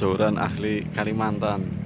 joran asli Kalimantan.